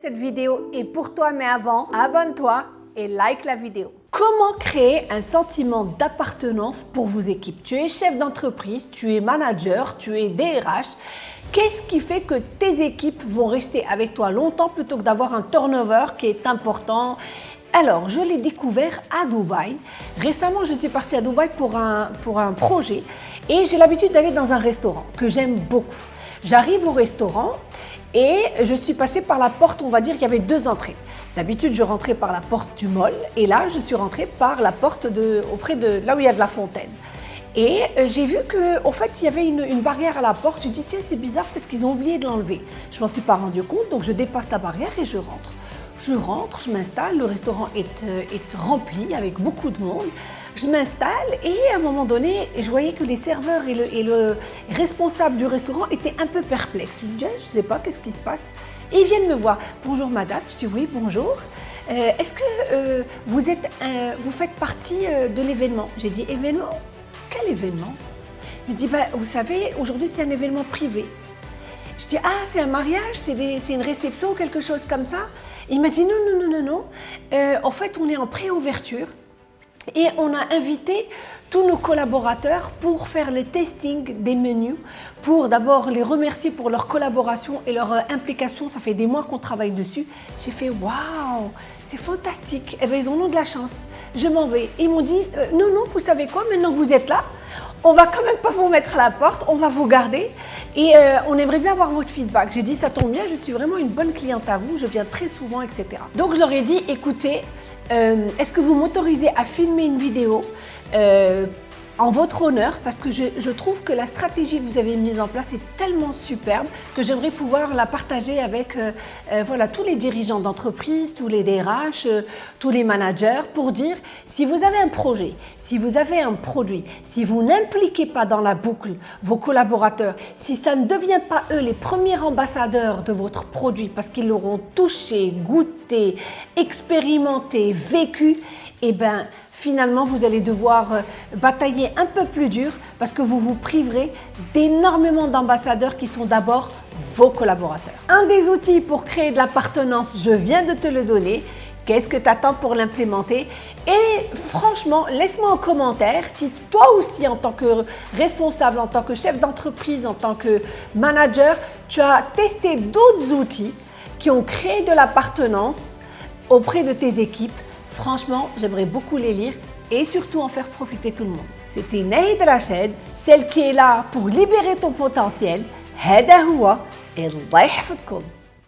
Cette vidéo est pour toi, mais avant, abonne-toi et like la vidéo. Comment créer un sentiment d'appartenance pour vos équipes? Tu es chef d'entreprise, tu es manager, tu es DRH. Qu'est-ce qui fait que tes équipes vont rester avec toi longtemps plutôt que d'avoir un turnover qui est important? Alors, je l'ai découvert à Dubaï. Récemment, je suis partie à Dubaï pour un, pour un projet et j'ai l'habitude d'aller dans un restaurant que j'aime beaucoup. J'arrive au restaurant et je suis passée par la porte, on va dire qu'il y avait deux entrées. D'habitude, je rentrais par la porte du mall et là, je suis rentrée par la porte de, auprès de là où il y a de la fontaine. Et euh, j'ai vu qu'en fait, il y avait une, barrière à la porte. Je dis, tiens, c'est bizarre, peut-être qu'ils ont oublié de l'enlever. Je m'en suis pas rendu compte, donc je dépasse la barrière et je rentre. Je rentre, je m'installe, le restaurant est, euh, est rempli avec beaucoup de monde je m'installe et à un moment donné, je voyais que les serveurs et le, responsable du restaurant étaient un peu perplexes. Je me dis, je ne sais pas, qu'est-ce qui se passe? Ils viennent me voir. Bonjour madame, je dis oui, bonjour. Euh, est-ce que euh, vous, êtes, vous faites partie euh, de l'événement? J'ai dit événement? Quel événement? Il me dit, bah, vous savez, aujourd'hui c'est un événement privé. Je dis, ah, c'est un mariage, c'est une réception, quelque chose comme ça. Il m'a dit, non, non, non, non, non. en fait, on est en pré-ouverture. Et on a invité tous nos collaborateurs pour faire le testing des menus, pour d'abord les remercier pour leur collaboration et leur euh, implication. Ça fait des mois qu'on travaille dessus. J'ai fait waouh, c'est fantastique. Eh bien, ils en ont de la chance. Je m'en vais. Ils m'ont dit euh, non, non, vous savez quoi, maintenant que vous êtes là, on va quand même pas vous mettre à la porte, on va vous garder et euh, on aimerait bien avoir votre feedback. J'ai dit ça tombe bien, je suis vraiment une bonne cliente à vous, je viens très souvent, etc. Donc ai dit écoutez, est-ce que vous m'autorisez à filmer une vidéo euh, en votre honneur parce que je, trouve que la stratégie que vous avez mise en place est tellement superbe que j'aimerais pouvoir la partager avec euh, voilà, tous les dirigeants d'entreprise, tous les DRH, tous les managers pour dire si vous avez un projet, si vous avez un produit, si vous n'impliquez pas dans la boucle vos collaborateurs, si ça ne devient pas eux les premiers ambassadeurs de votre produit parce qu'ils l'auront touché, goûté, expérimenté, vécu, eh bien finalement vous allez devoir euh, batailler un peu plus dur parce que vous vous priverez d'énormément d'ambassadeurs qui sont d'abord vos collaborateurs. Un des outils pour créer de l'appartenance, je viens de te le donner, Qu'est-ce que tu attends pour l'implémenter? Et franchement, laisse-moi en commentaire si toi aussi, en tant que responsable, en tant que chef d'entreprise, en tant que manager, tu as testé d'autres outils qui ont créé de l'appartenance auprès de tes équipes. Franchement, j'aimerais beaucoup les lire et surtout en faire profiter tout le monde. C'était Naïd Rached, celle qui est là pour libérer ton potentiel. هذا هو الله يحفظكم